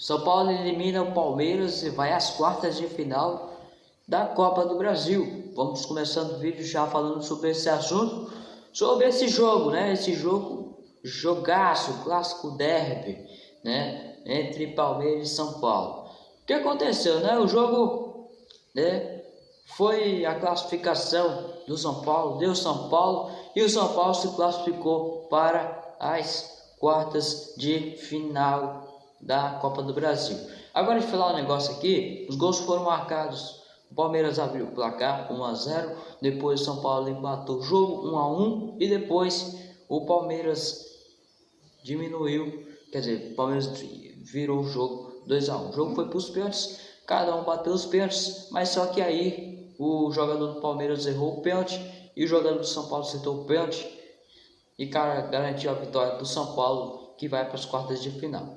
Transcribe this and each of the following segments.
São Paulo elimina o Palmeiras e vai às quartas de final da Copa do Brasil. Vamos começando o vídeo já falando sobre esse assunto, sobre esse jogo, né? Esse jogo, jogaço, clássico derby, né? Entre Palmeiras e São Paulo. O que aconteceu, né? O jogo, né? Foi a classificação do São Paulo, deu São Paulo e o São Paulo se classificou para as quartas de final da Copa do Brasil. Agora de falar um negócio aqui, os gols foram marcados. O Palmeiras abriu o placar 1 a 0, depois o São Paulo empatou o jogo 1 a 1 e depois o Palmeiras diminuiu, quer dizer, o Palmeiras virou o jogo 2 a 1. O jogo foi para os pênaltis, cada um bateu os pênaltis, mas só que aí o jogador do Palmeiras errou o pênalti. E o jogador do São Paulo acertou o pênalti. E cara garantiu a vitória do São Paulo que vai para as quartas de final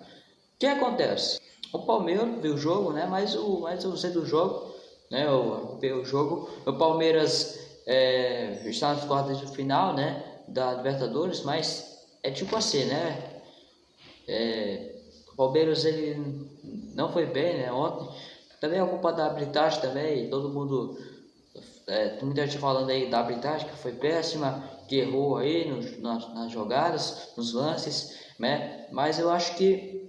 que acontece? O Palmeiras viu o jogo, né? Mas o, mas o do jogo, né? O, o jogo, o Palmeiras é, está nas quartas de final, né? Da Libertadores, mas é tipo assim, né? É, o Palmeiras ele não foi bem, né? Ontem também é culpa da arbitragem também, todo mundo é, muita gente falando aí da arbitragem que foi péssima, que errou aí nos, nas, nas jogadas, nos lances, né? Mas eu acho que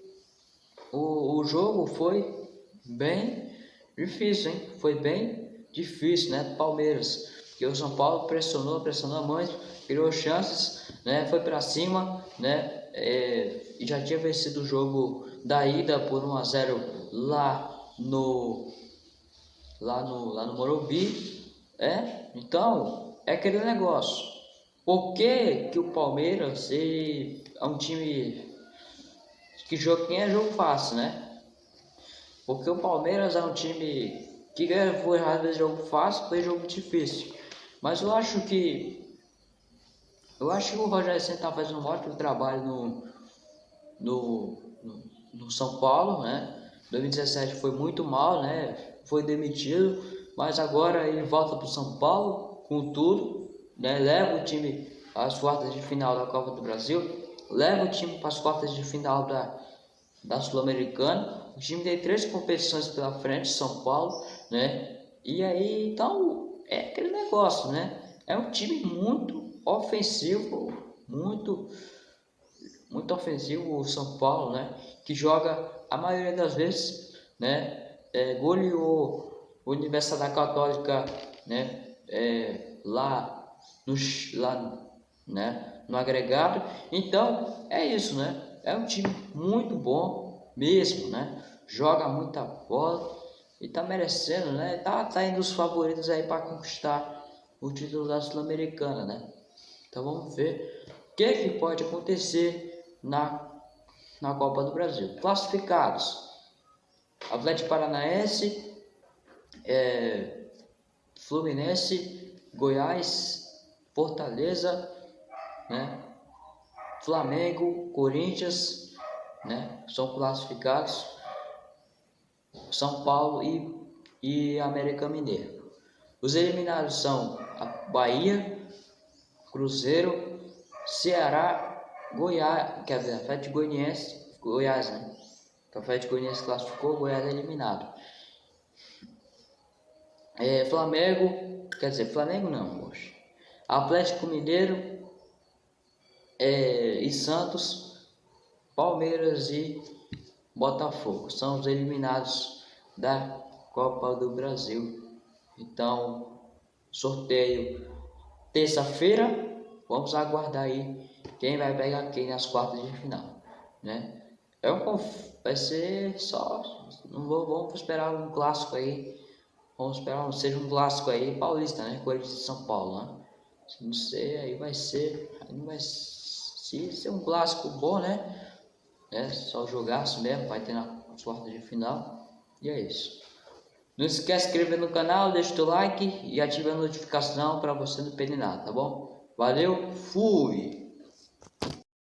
o, o jogo foi bem difícil, hein? Foi bem difícil, né? Palmeiras, porque o São Paulo pressionou, pressionou muito, criou chances, né? Foi para cima, né? É, e já tinha vencido o jogo da ida por 1 a 0 lá no lá no lá no Morumbi, é? Então é aquele negócio. Por que, que o Palmeiras é um time que jogo é jogo fácil, né? Porque o Palmeiras é um time que por às vezes jogo fácil, foi jogo difícil. Mas eu acho que eu acho que o Rogério Senna tá fazendo um ótimo trabalho no, no, no, no São Paulo, né? 2017 foi muito mal, né? Foi demitido, mas agora ele volta para o São Paulo com tudo, né? Leva o time às quartas de final da Copa do Brasil leva o time para as quartas de final da, da Sul-Americana. O time tem três competições pela frente, São Paulo, né? E aí, então, é aquele negócio, né? É um time muito ofensivo, muito, muito ofensivo o São Paulo, né? Que joga a maioria das vezes, né? É, goleou a Universidade Católica, né? É, lá, no, lá, né? no agregado. Então, é isso, né? É um time muito bom mesmo, né? Joga muita bola e tá merecendo, né? Tá, tá indo os favoritos aí para conquistar o título da Sul-Americana, né? Então vamos ver o que, que pode acontecer na, na Copa do Brasil. Classificados: Atlético Paranaense, é, Fluminense, Goiás, Fortaleza, né? Flamengo, Corinthians, né? São classificados. São Paulo e, e América Mineiro. Os eliminados são a Bahia, Cruzeiro, Ceará, Goiás, quer dizer, Atlético Goianiense, Goiás, né? O Atlético Goianiense classificou, Goiás é eliminado. É, Flamengo, quer dizer, Flamengo não, poxa. Atlético Mineiro, é, e Santos, Palmeiras e Botafogo. São os eliminados da Copa do Brasil. Então, sorteio terça-feira. Vamos aguardar aí quem vai pegar quem nas quartas de final, né? É um, vai ser só, não vou, vamos esperar um clássico aí. Vamos esperar seja um clássico aí paulista, né? Corinthians de São Paulo, né? Se não sei, aí vai ser, aí não vai ser se ser um clássico bom, né? É só jogaço mesmo, vai ter na quarta de final. E é isso. Não esquece de se inscrever no canal, deixa o like e ativa a notificação para você não perder nada, tá bom? Valeu, fui!